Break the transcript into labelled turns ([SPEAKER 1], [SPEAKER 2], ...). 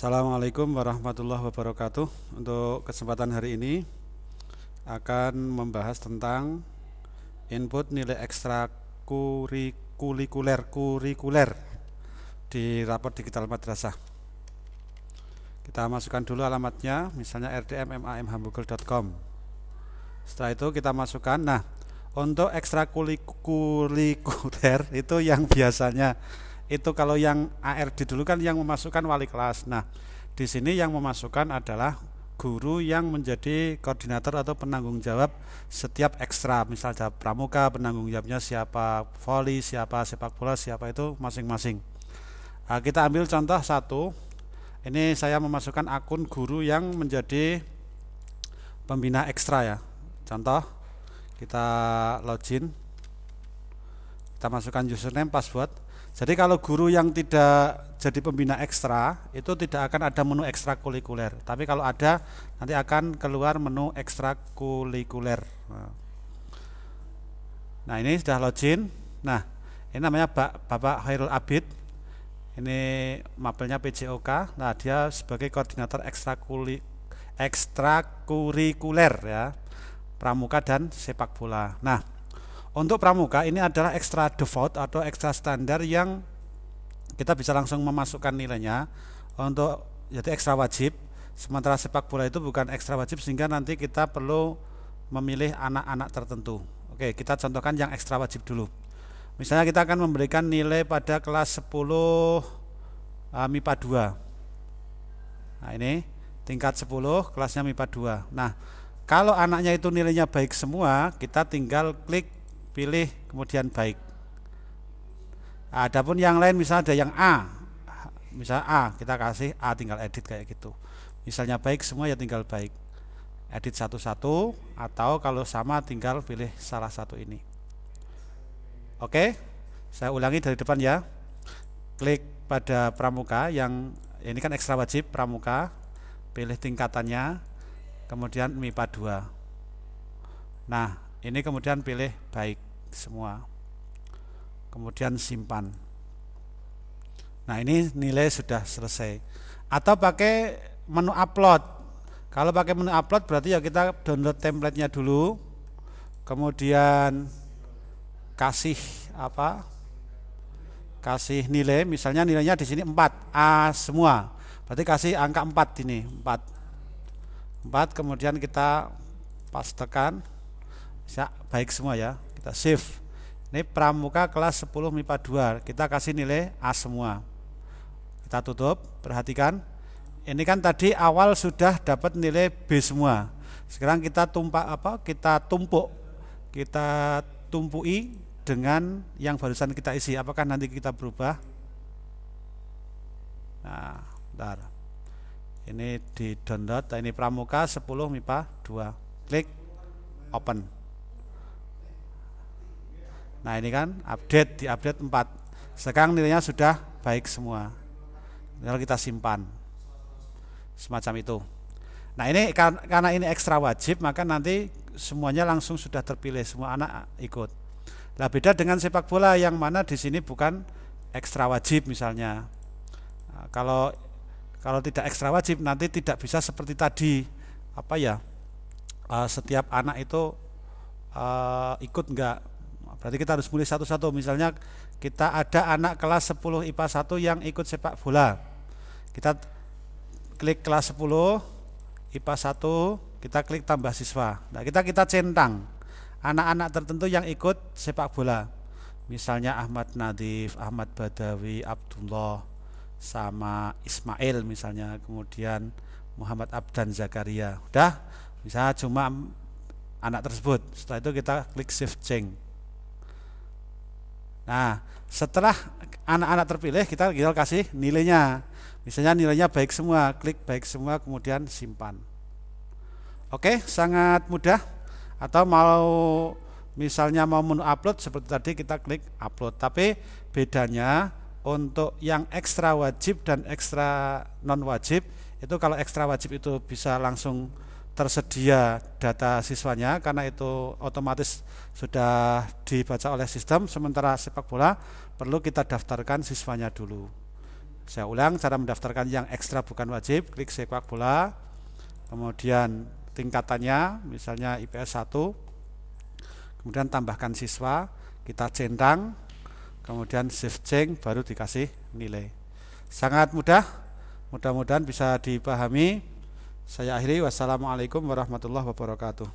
[SPEAKER 1] Assalamualaikum warahmatullahi wabarakatuh. Untuk kesempatan hari ini Akan membahas tentang Input nilai ekstra kurikuler kurikuler Di rapor digital madrasah. Kita masukkan dulu alamatnya Misalnya rdmmamhamburger.com Setelah itu kita masukkan. Nah untuk ekstra kurikuler itu yang biasanya itu kalau yang ARD dulu kan yang memasukkan wali kelas. Nah, di sini yang memasukkan adalah guru yang menjadi koordinator atau penanggung jawab setiap ekstra. Misalnya pramuka penanggung jawabnya siapa voli siapa sepak bola siapa itu masing-masing. Nah, kita ambil contoh satu. Ini saya memasukkan akun guru yang menjadi pembina ekstra ya. Contoh kita login. Kita masukkan username password jadi kalau guru yang tidak jadi pembina ekstra itu tidak akan ada menu ekstrakurikuler. Tapi kalau ada nanti akan keluar menu ekstrakurikuler. Nah ini sudah login. Nah ini namanya Bapak Khairul Abid. Ini mapelnya PJOK. Nah dia sebagai koordinator ekstrakurikuler ya pramuka dan sepak bola. Nah untuk pramuka ini adalah ekstra default atau ekstra standar yang kita bisa langsung memasukkan nilainya untuk jadi ekstra wajib. Sementara sepak bola itu bukan ekstra wajib sehingga nanti kita perlu memilih anak-anak tertentu. Oke, kita contohkan yang ekstra wajib dulu. Misalnya kita akan memberikan nilai pada kelas 10 uh, MIPA 2. Nah, ini tingkat 10 kelasnya MIPA 2. Nah, kalau anaknya itu nilainya baik semua, kita tinggal klik pilih kemudian baik. Adapun yang lain misalnya ada yang A. Misalnya A kita kasih A tinggal edit kayak gitu. Misalnya baik semua ya tinggal baik. Edit satu-satu atau kalau sama tinggal pilih salah satu ini. Oke? Saya ulangi dari depan ya. Klik pada pramuka yang ini kan ekstra wajib pramuka. Pilih tingkatannya kemudian MIPA 2 nah ini kemudian pilih baik semua. Kemudian simpan. Nah ini nilai sudah selesai. Atau pakai menu upload. Kalau pakai menu upload berarti ya kita download templatenya dulu. Kemudian kasih apa? Kasih nilai. Misalnya nilainya di sini 4 A semua. Berarti kasih angka 4 ini 4 4 kemudian kita pastekan bisa baik semua ya. Kita save ini pramuka kelas 10 MIPA 2 kita kasih nilai A semua. Kita tutup. Perhatikan. Ini kan tadi awal sudah dapat nilai B semua. Sekarang kita tumpak apa kita tumpuk. Kita tumpui dengan yang barusan kita isi. Apakah nanti kita berubah? Nah bentar. Ini di download. Ini pramuka 10 MIPA 2 klik open Nah ini kan update di update 4 Sekarang nilainya sudah baik semua. Tinggal kita simpan. Semacam itu. Nah ini karena ini ekstra wajib Maka nanti semuanya langsung sudah terpilih Semua anak ikut. Nah beda dengan sepak bola yang mana di sini bukan ekstra wajib misalnya. Nah, Kalau kalau tidak ekstra wajib nanti tidak bisa seperti tadi. Apa ya? Uh, Setiap anak itu uh, ikut enggak Berarti kita harus mulai satu-satu. Misalnya kita ada anak kelas 10 IPA 1 yang ikut sepak bola. Kita klik kelas 10 IPA 1, kita klik tambah siswa. Nah, kita kita centang anak-anak tertentu yang ikut sepak bola. Misalnya Ahmad Nadif, Ahmad Badawi, Abdullah sama Ismail misalnya, kemudian Muhammad Abdan Zakaria. Udah, misalnya cuma anak tersebut. Setelah itu kita klik save change. Nah, setelah anak-anak terpilih kita tinggal kasih nilainya. Misalnya nilainya baik semua, klik baik semua kemudian simpan. Oke, sangat mudah. Atau mau misalnya mau menu upload seperti tadi kita klik upload. Tapi bedanya untuk yang ekstra wajib dan ekstra non wajib itu kalau ekstra wajib itu bisa langsung tersedia data siswanya karena itu otomatis sudah dibaca oleh sistem. Sementara sepak bola perlu kita daftarkan siswanya dulu. Saya ulang cara mendaftarkan yang ekstra bukan wajib klik sepak bola. Kemudian tingkatannya misalnya IPS 1 kemudian tambahkan siswa kita centang. Kemudian shift change baru dikasih nilai. Sangat mudah mudah-mudahan bisa dipahami saya akhiri. Wassalamualaikum warahmatullahi wabarakatuh